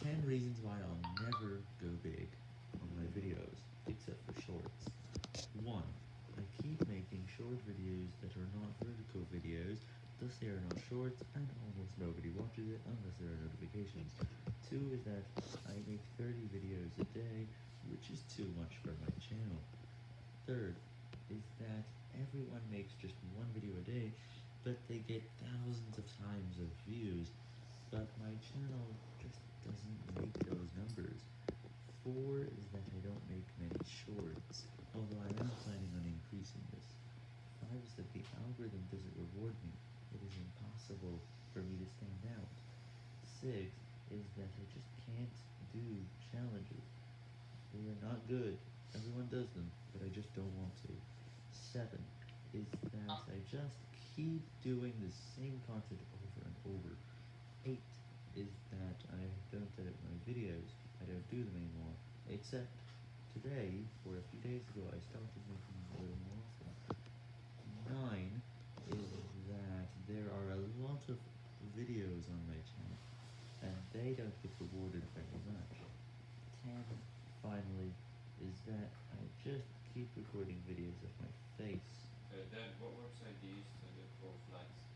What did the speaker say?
10 reasons why I'll never go big on my videos, except for shorts. 1. I keep making short videos that are not vertical videos, thus they are not shorts, and almost nobody watches it unless there are notifications. 2 is that I make 30 videos a day, which is too much for my channel. Third is that everyone makes just one video a day, but they get thousands of times of views, but my channel 4 is that I don't make many shorts, although I am planning on increasing this. 5 is that the algorithm doesn't reward me. It is impossible for me to stand out. 6 is that I just can't do challenges. They are not good. Everyone does them, but I just don't want to. 7 is that I just keep doing the same content over and over. 8 except today, or a few days ago, I started making a little more often. Nine is that there are a lot of videos on my channel, and they don't get rewarded very much. Ten, finally, is that I just keep recording videos of my face. Uh, Dad, what website do you use to look for flights?